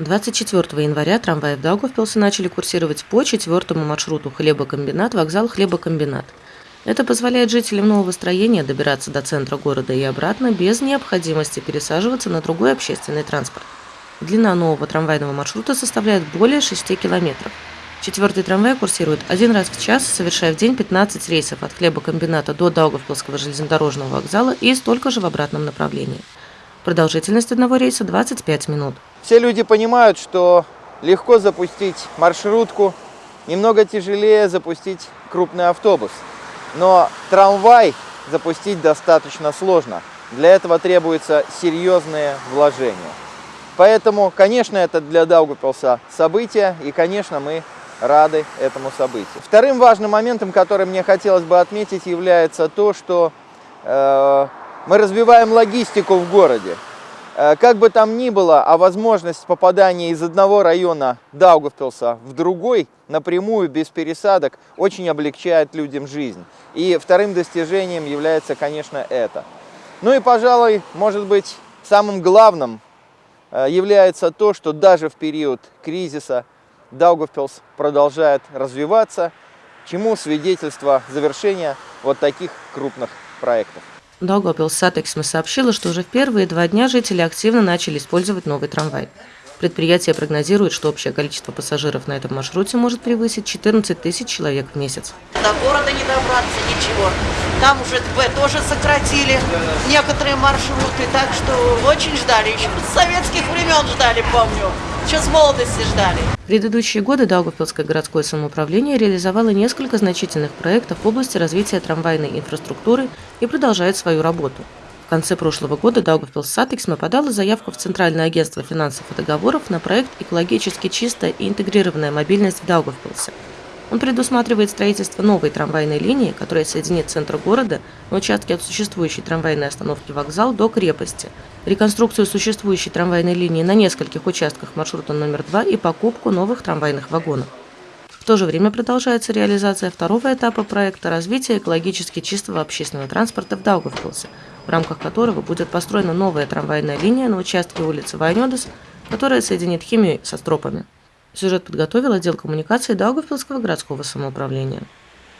24 января трамваи в Даугавпилсе начали курсировать по четвертому маршруту хлебокомбинат, вокзал хлебокомбинат. Это позволяет жителям нового строения добираться до центра города и обратно без необходимости пересаживаться на другой общественный транспорт. Длина нового трамвайного маршрута составляет более 6 километров. Четвертый трамвай курсирует один раз в час, совершая в день 15 рейсов от хлебокомбината до Даугавпилского железнодорожного вокзала и столько же в обратном направлении. Продолжительность одного рейса 25 минут. Все люди понимают, что легко запустить маршрутку, немного тяжелее запустить крупный автобус. Но трамвай запустить достаточно сложно. Для этого требуются серьезные вложения. Поэтому, конечно, это для Даугавпилса событие, и, конечно, мы рады этому событию. Вторым важным моментом, который мне хотелось бы отметить, является то, что э, мы развиваем логистику в городе. Э, как бы там ни было, а возможность попадания из одного района Даугавпилса в другой напрямую, без пересадок, очень облегчает людям жизнь. И вторым достижением является, конечно, это. Ну и, пожалуй, может быть, самым главным э, является то, что даже в период кризиса Даугавпилс продолжает развиваться, чему свидетельство завершения вот таких крупных проектов. Даугавпилс Сатексме сообщила, что уже в первые два дня жители активно начали использовать новый трамвай. Предприятие прогнозирует, что общее количество пассажиров на этом маршруте может превысить 14 тысяч человек в месяц. До города не добраться, ничего. Там уже ТБ тоже сократили некоторые маршруты, так что очень ждали. Еще с советских времен ждали, помню. Еще с молодости ждали. В предыдущие годы Даугавпилское городское самоуправление реализовало несколько значительных проектов в области развития трамвайной инфраструктуры и продолжает свою работу. В конце прошлого года Даугавпилс Сатексма подала заявку в Центральное агентство финансов и договоров на проект «Экологически чистая и интегрированная мобильность в Даугавпилсе». Он предусматривает строительство новой трамвайной линии, которая соединит центр города на участке от существующей трамвайной остановки вокзал до крепости, реконструкцию существующей трамвайной линии на нескольких участках маршрута номер 2 и покупку новых трамвайных вагонов. В то же время продолжается реализация второго этапа проекта развития экологически чистого общественного транспорта в Даугавпилсе, в рамках которого будет построена новая трамвайная линия на участке улицы Вайнёдес, которая соединит химию со стропами. Сюжет подготовил отдел коммуникации Даугавпилского городского самоуправления.